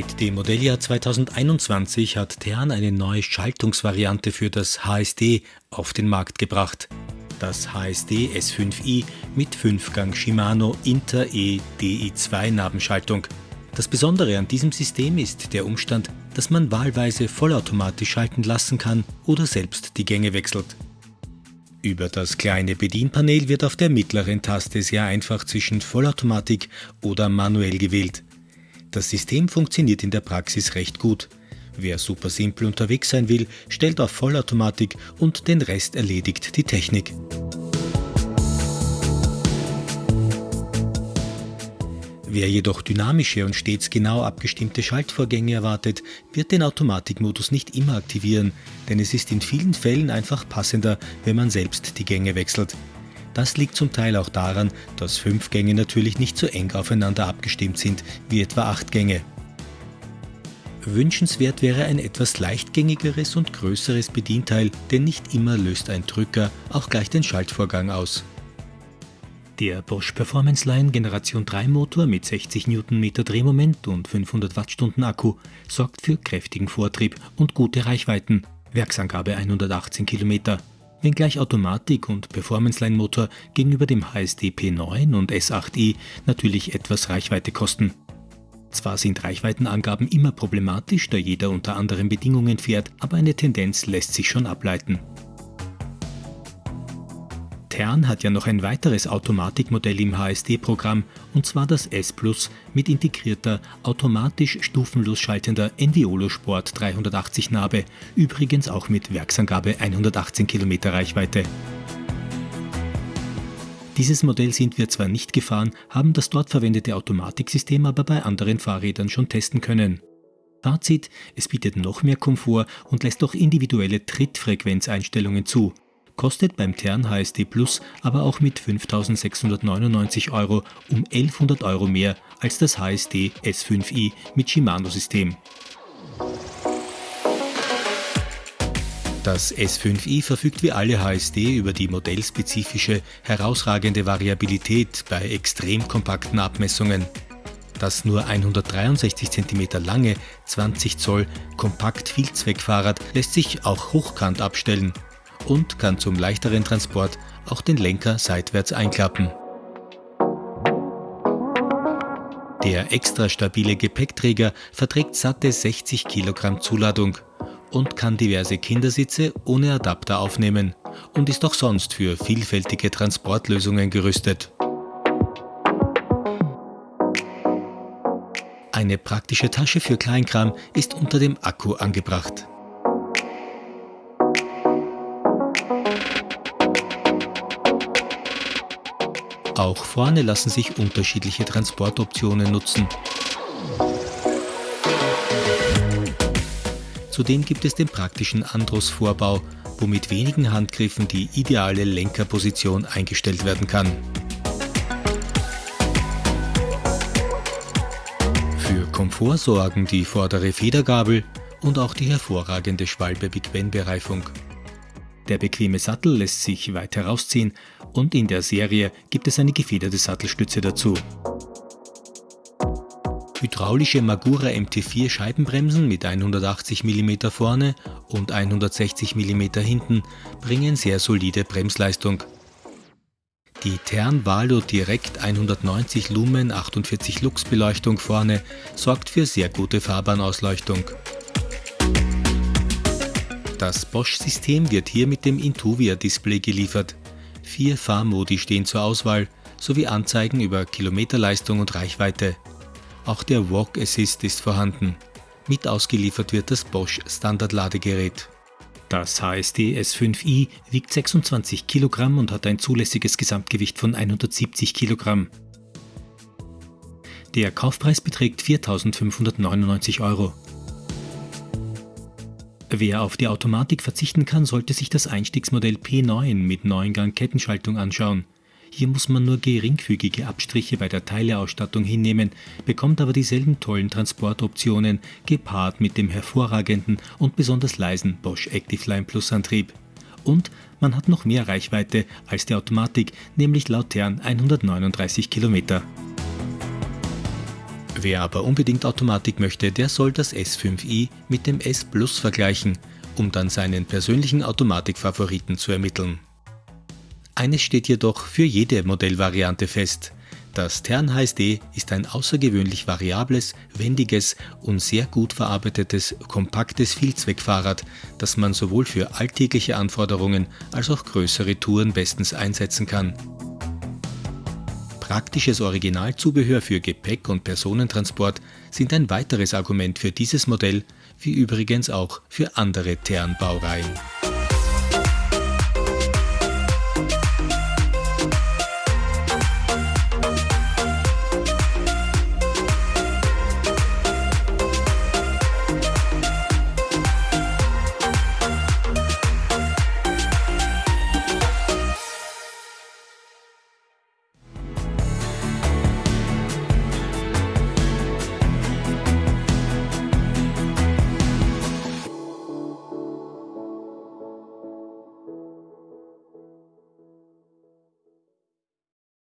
Mit dem Modelljahr 2021 hat Tern eine neue Schaltungsvariante für das HSD auf den Markt gebracht. Das HSD S5i mit 5-Gang Shimano Inter E DI2 Nabenschaltung. Das Besondere an diesem System ist der Umstand, dass man wahlweise vollautomatisch schalten lassen kann oder selbst die Gänge wechselt. Über das kleine Bedienpanel wird auf der mittleren Taste sehr einfach zwischen Vollautomatik oder manuell gewählt. Das System funktioniert in der Praxis recht gut. Wer super simpel unterwegs sein will, stellt auf Vollautomatik und den Rest erledigt die Technik. Wer jedoch dynamische und stets genau abgestimmte Schaltvorgänge erwartet, wird den Automatikmodus nicht immer aktivieren, denn es ist in vielen Fällen einfach passender, wenn man selbst die Gänge wechselt. Das liegt zum Teil auch daran, dass fünf Gänge natürlich nicht so eng aufeinander abgestimmt sind wie etwa acht Gänge. Wünschenswert wäre ein etwas leichtgängigeres und größeres Bedienteil, denn nicht immer löst ein Drücker auch gleich den Schaltvorgang aus. Der Bosch Performance Line Generation 3 Motor mit 60 Nm Drehmoment und 500 Wattstunden Akku sorgt für kräftigen Vortrieb und gute Reichweiten, Werksangabe 118 km wenngleich Automatik und Performance-Line-Motor gegenüber dem HSD P9 und S8i natürlich etwas Reichweite kosten. Zwar sind Reichweitenangaben immer problematisch, da jeder unter anderen Bedingungen fährt, aber eine Tendenz lässt sich schon ableiten. Tern hat ja noch ein weiteres Automatikmodell im HSD-Programm, und zwar das S Plus mit integrierter, automatisch stufenlos schaltender Enviolo Sport 380 Nabe, übrigens auch mit Werksangabe 118 km Reichweite. Dieses Modell sind wir zwar nicht gefahren, haben das dort verwendete Automatiksystem aber bei anderen Fahrrädern schon testen können. Fazit, es bietet noch mehr Komfort und lässt auch individuelle Trittfrequenzeinstellungen zu kostet beim Tern HSD Plus aber auch mit 5.699 Euro um 1100 Euro mehr als das HSD S5i mit Shimano-System. Das S5i verfügt wie alle HSD über die modellspezifische, herausragende Variabilität bei extrem kompakten Abmessungen. Das nur 163 cm lange 20 Zoll Kompakt-Vielzweckfahrrad lässt sich auch hochkant abstellen und kann zum leichteren Transport auch den Lenker seitwärts einklappen. Der extra stabile Gepäckträger verträgt satte 60 Kilogramm Zuladung und kann diverse Kindersitze ohne Adapter aufnehmen und ist auch sonst für vielfältige Transportlösungen gerüstet. Eine praktische Tasche für Kleinkram ist unter dem Akku angebracht. Auch vorne lassen sich unterschiedliche Transportoptionen nutzen. Zudem gibt es den praktischen Andros-Vorbau, wo mit wenigen Handgriffen die ideale Lenkerposition eingestellt werden kann. Für Komfort sorgen die vordere Federgabel und auch die hervorragende Schwalbe mit Wenn-Bereifung. Der bequeme Sattel lässt sich weit herausziehen und in der Serie gibt es eine gefederte Sattelstütze dazu. Hydraulische Magura MT4 Scheibenbremsen mit 180 mm vorne und 160 mm hinten bringen sehr solide Bremsleistung. Die Tern Valo Direct 190 Lumen 48 Lux Beleuchtung vorne sorgt für sehr gute Fahrbahnausleuchtung. Das Bosch-System wird hier mit dem Intuvia-Display geliefert. Vier Fahrmodi stehen zur Auswahl, sowie Anzeigen über Kilometerleistung und Reichweite. Auch der Walk Assist ist vorhanden. Mit ausgeliefert wird das Bosch Standardladegerät. Das HSD S5i wiegt 26 Kilogramm und hat ein zulässiges Gesamtgewicht von 170 Kilogramm. Der Kaufpreis beträgt 4.599 Euro. Wer auf die Automatik verzichten kann, sollte sich das Einstiegsmodell P9 mit 9-Gang-Kettenschaltung anschauen. Hier muss man nur geringfügige Abstriche bei der Teileausstattung hinnehmen, bekommt aber dieselben tollen Transportoptionen, gepaart mit dem hervorragenden und besonders leisen Bosch Activeline Plus Antrieb. Und man hat noch mehr Reichweite als die Automatik, nämlich laut Tern 139 Kilometer. Wer aber unbedingt Automatik möchte, der soll das S5i mit dem S Plus vergleichen, um dann seinen persönlichen Automatikfavoriten zu ermitteln. Eines steht jedoch für jede Modellvariante fest. Das Tern HSD ist ein außergewöhnlich variables, wendiges und sehr gut verarbeitetes, kompaktes Vielzweckfahrrad, das man sowohl für alltägliche Anforderungen als auch größere Touren bestens einsetzen kann. Praktisches Originalzubehör für Gepäck und Personentransport sind ein weiteres Argument für dieses Modell, wie übrigens auch für andere Tern-Baureihen.